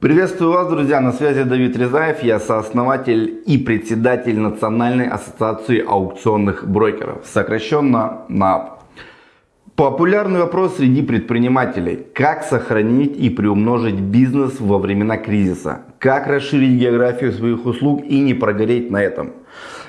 Приветствую вас, друзья! На связи Давид Резаев, я сооснователь и председатель Национальной ассоциации аукционных брокеров, сокращенно НААП. Популярный вопрос среди предпринимателей. Как сохранить и приумножить бизнес во времена кризиса? Как расширить географию своих услуг и не прогореть на этом?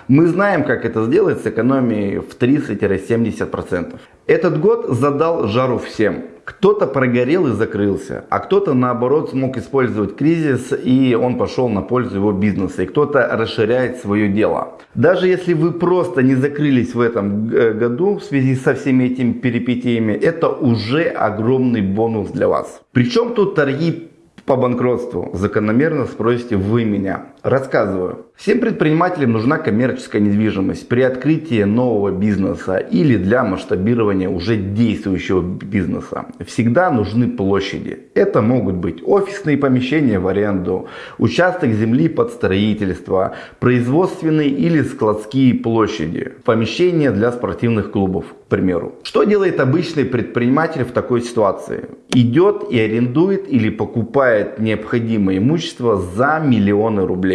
Мы знаем, как это сделать с экономией в 30-70%. Этот год задал жару всем. Кто-то прогорел и закрылся, а кто-то наоборот смог использовать кризис и он пошел на пользу его бизнеса. И кто-то расширяет свое дело. Даже если вы просто не закрылись в этом э, году в связи со всеми этими перипетиями, это уже огромный бонус для вас. Причем тут торги по банкротству. Закономерно спросите вы меня. Рассказываю. Всем предпринимателям нужна коммерческая недвижимость при открытии нового бизнеса или для масштабирования уже действующего бизнеса. Всегда нужны площади. Это могут быть офисные помещения в аренду, участок земли под строительство, производственные или складские площади, помещения для спортивных клубов, к примеру. Что делает обычный предприниматель в такой ситуации? Идет и арендует или покупает необходимое имущество за миллионы рублей.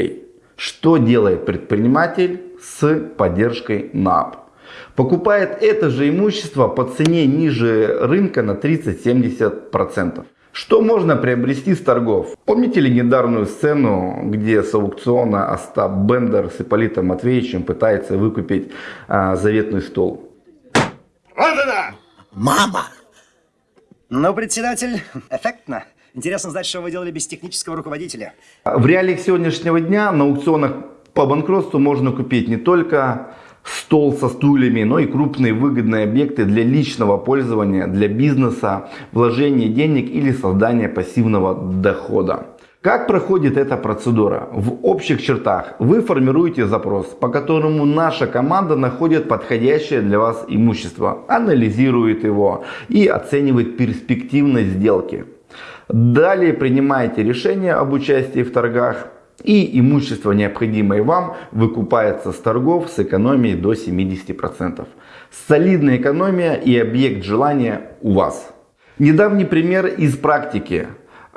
Что делает предприниматель с поддержкой НАП? Покупает это же имущество по цене ниже рынка на 30-70%. Что можно приобрести с торгов? Помните легендарную сцену, где с аукциона Остап Бендер с Ипполитом Матвеевичем пытается выкупить а, заветный стол? Родина! Мама! Ну, председатель, эффектно. Интересно знать, что вы делали без технического руководителя. В реалиях сегодняшнего дня на аукционах по банкротству можно купить не только стол со стульями, но и крупные выгодные объекты для личного пользования, для бизнеса, вложения денег или создания пассивного дохода. Как проходит эта процедура? В общих чертах вы формируете запрос, по которому наша команда находит подходящее для вас имущество, анализирует его и оценивает перспективность сделки. Далее принимаете решение об участии в торгах и имущество, необходимое вам, выкупается с торгов с экономией до 70%. Солидная экономия и объект желания у вас. Недавний пример из практики.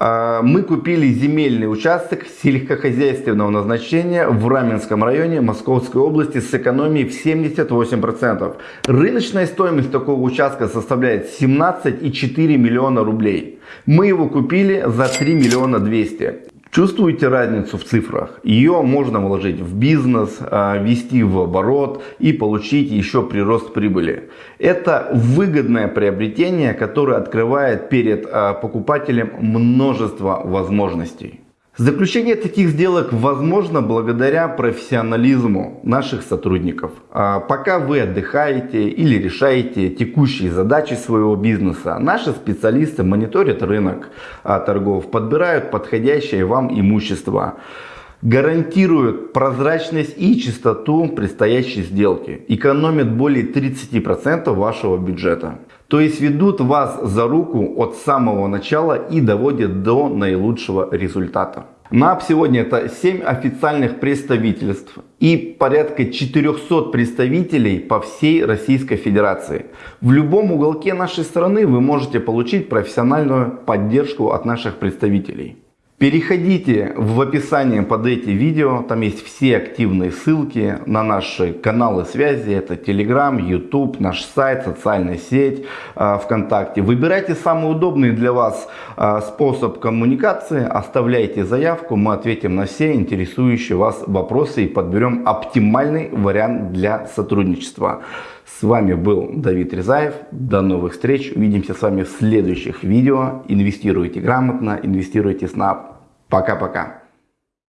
А, мы купили земельный участок сельскохозяйственного назначения в Раменском районе Московской области с экономией в 78%. Рыночная стоимость такого участка составляет 17,4 миллиона рублей. Мы его купили за 3 миллиона 200. Чувствуете разницу в цифрах? Ее можно вложить в бизнес, а, ввести в оборот и получить еще прирост прибыли. Это выгодное приобретение, которое открывает перед а, покупателем множество возможностей. Заключение таких сделок возможно благодаря профессионализму наших сотрудников. А пока вы отдыхаете или решаете текущие задачи своего бизнеса, наши специалисты мониторят рынок а, торгов, подбирают подходящее вам имущество гарантируют прозрачность и чистоту предстоящей сделки, экономят более 30% вашего бюджета. То есть ведут вас за руку от самого начала и доводят до наилучшего результата. НАП сегодня это 7 официальных представительств и порядка 400 представителей по всей Российской Федерации. В любом уголке нашей страны вы можете получить профессиональную поддержку от наших представителей. Переходите в описание под эти видео, там есть все активные ссылки на наши каналы связи, это Telegram, YouTube, наш сайт, социальная сеть, а, ВКонтакте. Выбирайте самый удобный для вас а, способ коммуникации, оставляйте заявку, мы ответим на все интересующие вас вопросы и подберем оптимальный вариант для сотрудничества. С вами был Давид Резаев. До новых встреч. Увидимся с вами в следующих видео. Инвестируйте грамотно, инвестируйте с НАП. Пока-пока.